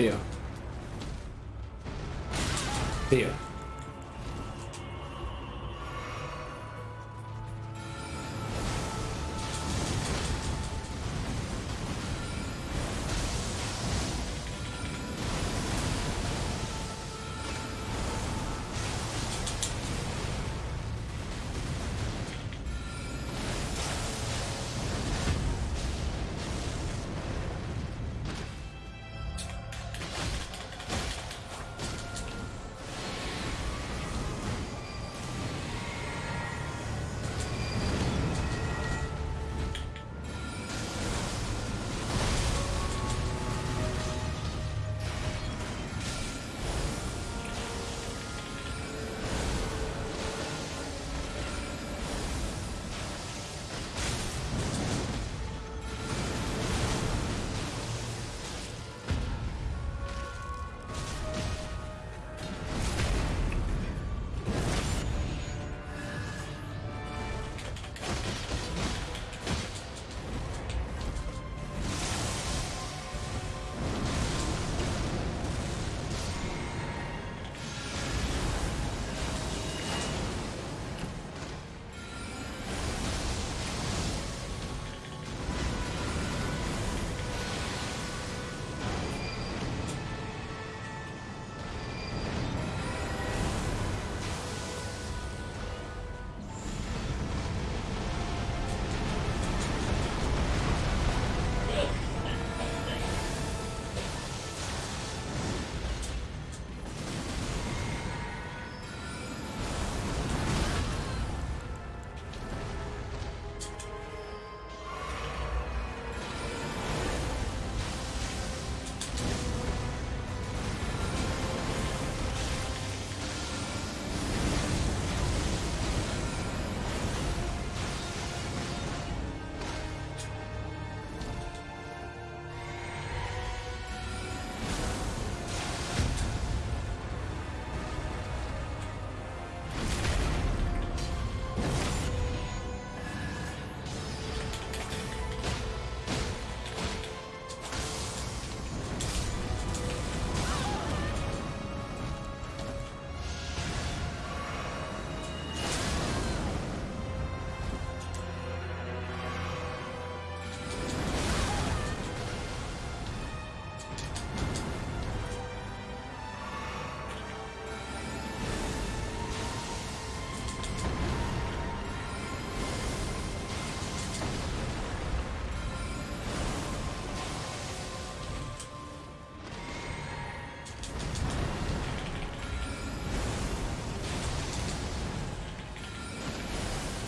Tío. Tío.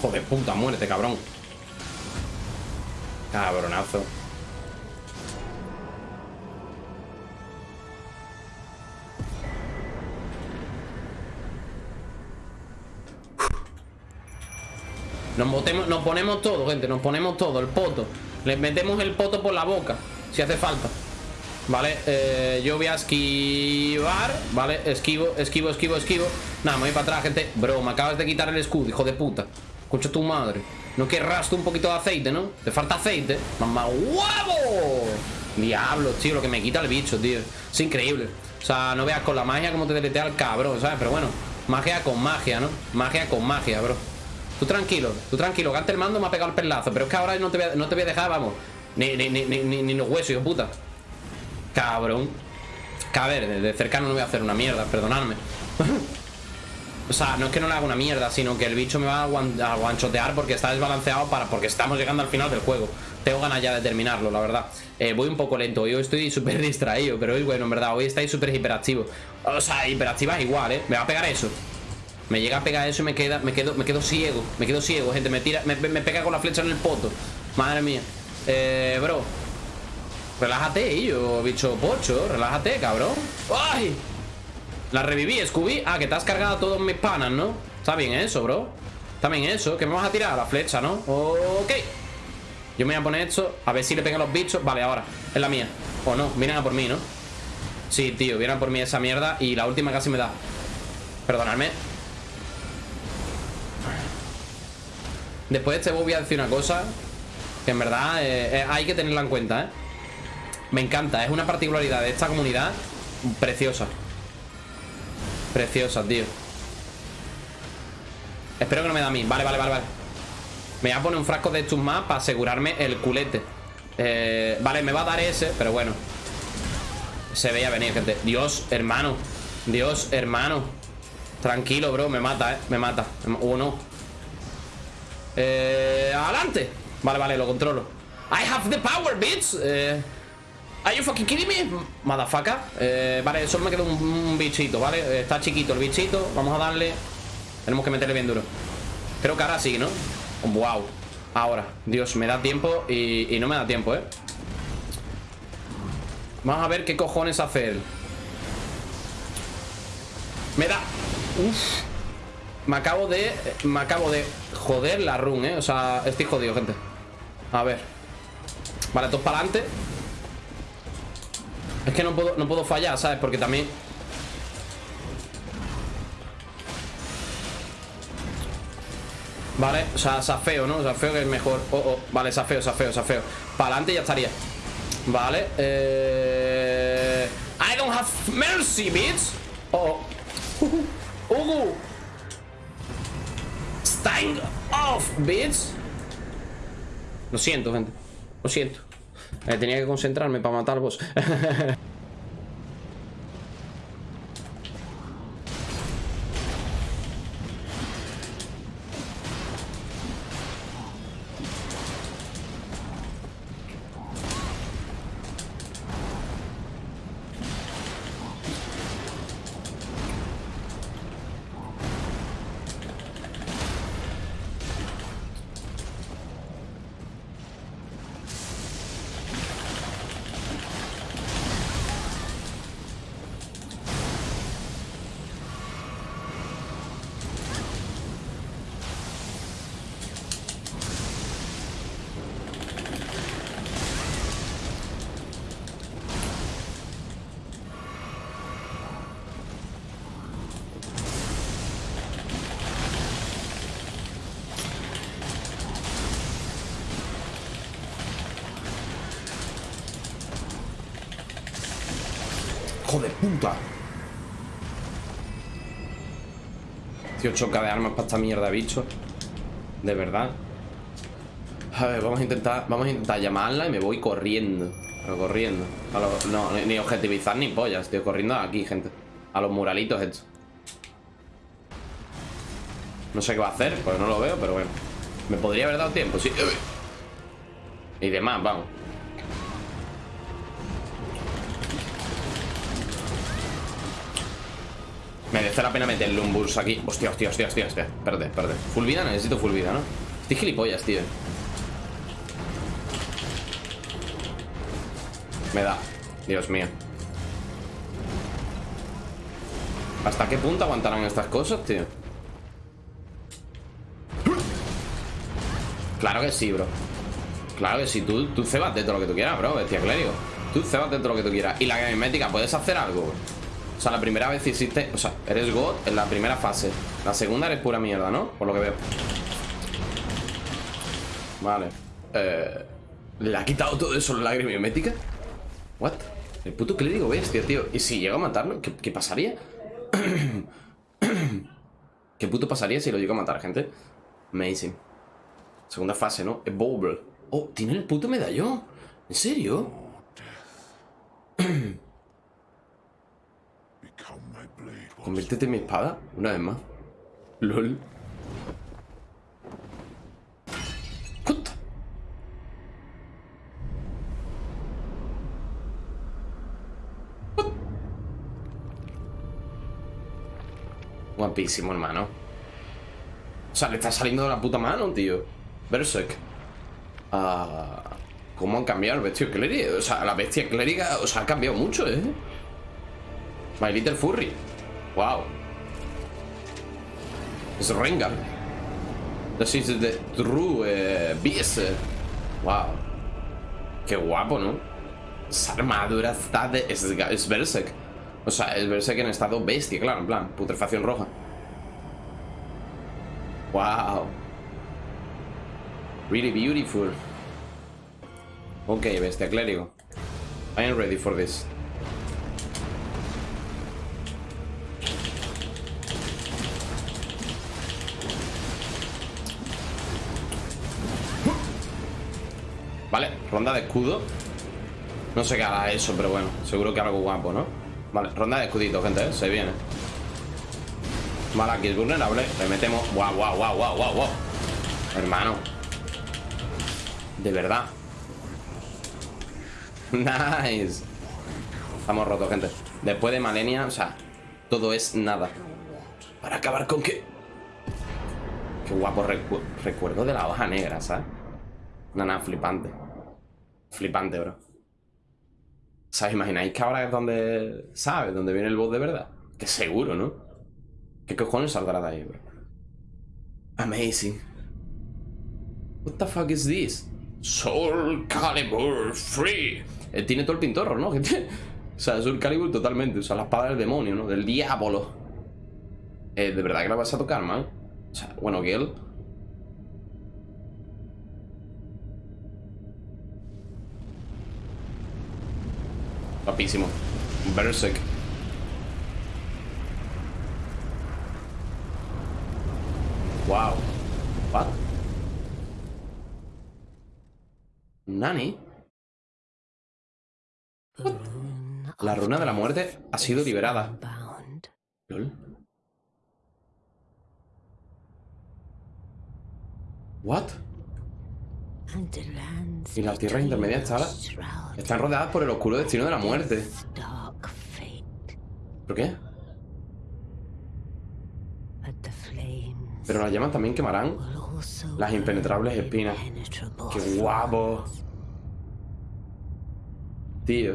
Joder, puta, muérete, cabrón. Cabronazo. Nos, botemos, nos ponemos todo, gente Nos ponemos todo, el poto. Les metemos el poto por la boca Si hace falta. Vale, eh, yo voy a esquivar Vale, esquivo, esquivo, esquivo, esquivo. Nada, me voy para atrás, gente. Bro, me acabas de quitar el escudo, hijo de puta Escucha tu madre ¿No querrás tú un poquito de aceite, no? ¿Te falta aceite? ¡Mamá huevo! Diablo, tío, lo que me quita el bicho, tío Es increíble O sea, no veas con la magia como te deletea el cabrón, ¿sabes? Pero bueno, magia con magia, ¿no? Magia con magia, bro Tú tranquilo, tú tranquilo, que antes el mando me ha pegado el perlazo Pero es que ahora no te voy a, no te voy a dejar, vamos Ni, ni, ni, ni, los huesos, hijo puta Cabrón a ver, de cercano no voy a hacer una mierda, perdonadme O sea, no es que no le haga una mierda Sino que el bicho me va a, guanchotear Porque está desbalanceado para porque estamos llegando al final del juego Tengo ganas ya de terminarlo, la verdad eh, Voy un poco lento, hoy estoy súper distraído Pero hoy, bueno, en verdad, hoy estáis súper hiperactivo O sea, hiperactiva es igual, ¿eh? Me va a pegar eso me llega a pegar eso y me queda, me quedo, me quedo ciego. Me quedo ciego, gente. Me tira, me, pega con la flecha en el poto. Madre mía. Eh, bro. Relájate, yo, bicho pocho. Relájate, cabrón. ¡Ay! La reviví, Scooby. Ah, que te has cargado todos mis panas, ¿no? Está bien eso, bro. Está bien eso. Que me vas a tirar la flecha, ¿no? Ok. Yo me voy a poner esto. A ver si le pegan los bichos. Vale, ahora. Es la mía. O no. Vienen a por mí, ¿no? Sí, tío. Vienen a por mí esa mierda. Y la última casi me da. Perdonadme. Después de este voy a decir una cosa Que en verdad eh, eh, hay que tenerla en cuenta, ¿eh? Me encanta, es una particularidad de esta comunidad preciosa. Preciosa, tío. Espero que no me da a mí. Vale, vale, vale, vale. Me voy a poner un frasco de estos más para asegurarme el culete. Eh, vale, me va a dar ese, pero bueno. Se veía venir, gente. Dios, hermano. Dios, hermano. Tranquilo, bro. Me mata, eh. Me mata. Uno. Eh, adelante. Vale, vale, lo controlo. I have the power, bitch. Eh. Are you fucking kidding me? Motherfucker. Eh, Vale, solo me queda un, bichito, ¿vale? Está chiquito el bichito. Vamos a darle. Tenemos que meterle bien duro. Creo que ahora sí, ¿no? Wow Ahora. Dios, me da tiempo y, y no me da tiempo, ¿eh? Vamos a ver qué cojones hace él. Me da. Uf. Me acabo de Me acabo de joder la run, ¿eh? O sea, estoy jodido, gente. A ver. Vale, todos para adelante es que no puedo, no puedo fallar, ¿sabes? Porque también... Vale, o sea, safeo, ¿no? Safeo que es mejor. Oh, oh, vale, safeo, safeo, safeo. Para adelante ya estaría. Vale, eh... I don't have mercy, bitch. Oh, oh. Uh, Stein off, bitch. Lo siento, gente. Lo siento eh, tenía que concentrarme para matar vos. ¡Hijo de puta! Tío, choca de armas para esta mierda, bicho. De verdad. A ver, vamos a intentar Vamos a intentar llamarla y me voy corriendo. Pero corriendo. No, ni objetivizar ni pollas, tío Corriendo aquí, gente. A los muralitos estos. No sé qué va a hacer, pues no lo veo, pero bueno. Me podría haber dado tiempo, sí. Y demás, vamos Merece la pena meterle un burst aquí. Hostia, hostia, hostia, hostia, hostia. Espérate, espérate. Full vida, necesito full vida, ¿no? Estoy gilipollas, tío. Me da. Dios mío. ¿Hasta qué punto aguantarán estas cosas, tío? Claro que sí, bro. Claro que sí, tú, tú cebate todo lo que tú quieras, bro Bestia clérigo. Tú cebate todo lo que tú quieras. Y la gamemética, ¿puedes hacer algo? O sea, la primera vez hiciste... O sea, eres God en la primera fase La segunda eres pura mierda, ¿no? Por lo que veo Vale eh, ¿Le ha quitado todo eso la lágrima mimética? ¿What? El puto clérigo bestia, tío ¿Y si llega a matarlo? ¿Qué, pasaría? ¿Qué puto pasaría si lo llego a matar, gente? Amazing Segunda fase, ¿no? Evolve Oh, tiene el puto medallón ¿En serio? Conviértete en mi espada, una vez más. LOL. Guapísimo, hermano. O sea, le está saliendo de la puta mano, tío. Berserk. Ah, ¿Cómo han cambiado el bestia clérigo? O sea, la bestia clériga, o sea, ha cambiado mucho, ¿eh? My Little Furry. Wow. Es Rengar. This is the true uh, beast. Wow. Qué guapo, ¿no? Esa armadura está de... Es, es Berserk. O sea, es Berserk en estado bestia, claro, en plan, putrefacción roja. Wow. Really beautiful. Ok, bestia clérigo. I am ready for this. Vale, ronda de escudo. No sé qué hará eso, pero bueno Seguro que algo guapo, ¿no? Vale, ronda de escudito, gente, ¿eh? Se viene. Vale, aquí es vulnerable. Le metemos... ¡Guau, guau, guau, guau, guau, guau! Hermano. De verdad. Nice. Estamos rotos, gente. Después de Malenia, o sea Todo es nada. Para acabar con qué. Qué guapo recuerdo de la hoja negra, ¿sabes? Nada, flipante Flipante, bro ¿Sabes? Imagináis que ahora es donde... ¿Sabes? Donde viene el boss de verdad Que seguro, ¿no? ¿Qué cojones saldrá de ahí, bro? Amazing What the fuck is this? Soul Calibur Free eh, Tiene todo el pintorro, ¿no? o sea, Soul Calibur totalmente O sea, la espada del demonio, ¿no? Del diablo eh, ¿De verdad que la vas a tocar, man? O sea, bueno, Gale Guapísimo. Berserk. Wow. What? Nani. La runa de la muerte ha sido liberada. ¿Lol? What? Y las tierras intermedias están rodeadas por el oscuro destino de la muerte. ¿Por qué? Pero las llamas también quemarán las impenetrables espinas. ¡Qué guapo! Tío.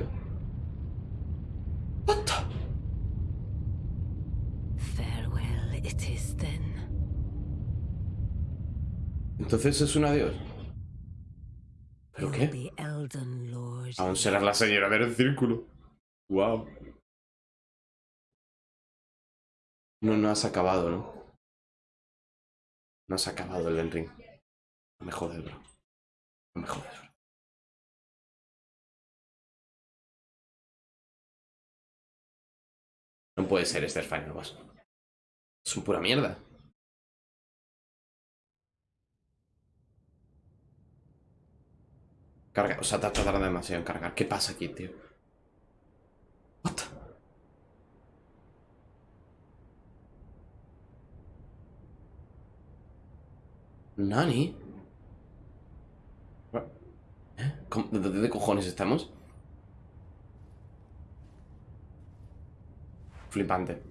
What Entonces es un adiós. ¿Pero qué? Aún serás la señora del círculo. Wow. No, no has acabado, ¿no? No has acabado el Ring. No me jodes, bro. No me jodes, bro. No puede ser este el Final Boss. Es un pura mierda. O sea, te tardado demasiado en cargar. ¿Qué pasa aquí, tío? What? ¿Nani? ¿Eh? ¿De dónde cojones estamos? Flipante.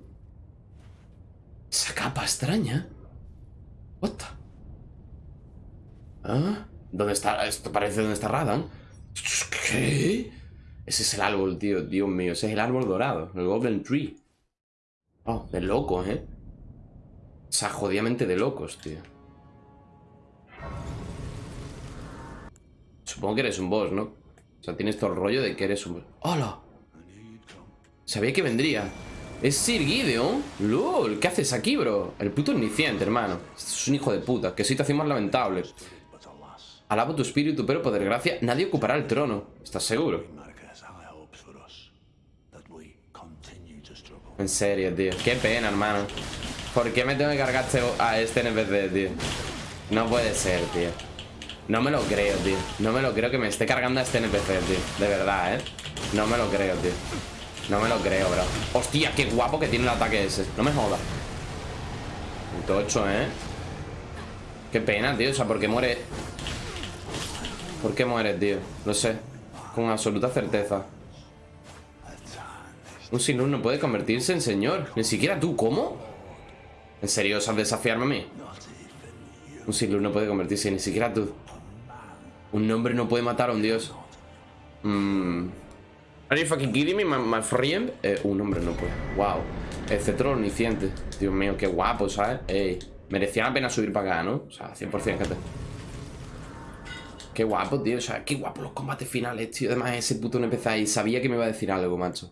Esa capa extraña. What? ¿Ah? ¿Dónde está? Esto parece donde está Radan. ¿Qué? Ese es el árbol, tío. Dios mío, ese es el árbol dorado. El Golden Tree. Oh, de locos, ¿eh? O sea, jodidamente de locos, tío. Supongo que eres un boss, ¿no? O sea, tienes todo el rollo de que eres un boss. ¡Hola! Sabía que vendría. Es Sir Gideon. LOL, ¿qué haces aquí, bro? El puto iniciante, hermano. es un hijo de puta. Qué situación más lamentable. Alabo tu espíritu, pero por desgracia nadie ocupará el trono. ¿Estás seguro? En serio, tío. Qué pena, hermano. ¿Por qué me tengo que cargar este a este NPC, tío? No puede ser, tío. No me lo creo, tío. No me lo creo que me esté cargando a este NPC, tío. De verdad, ¿eh? No me lo creo, tío. No me lo creo, bro. Hostia, qué guapo que tiene el ataque ese. No me jodas. Tocho, ¿eh? Qué pena, tío. O sea, porque muere ¿Por qué mueres, tío? Lo sé. Con absoluta certeza. Un sinur no puede convertirse en señor. Ni siquiera tú, ¿cómo? ¿En serio osas desafiarme a mí? Un sinur no puede convertirse, ni siquiera tú. Un hombre no puede matar a un dios. Mmm. Are you fucking kidding me, my, friend? Eh, un hombre no puede. Wow. El cetro omnisciente. Dios mío, qué guapo, ¿sabes? Ey. Merecía la pena subir para acá, ¿no? O sea, 100% que te... Qué guapo, tío. O sea, qué guapo los combates finales, tío. Además, ese puto NPC ahí sabía que me iba a decir algo, macho.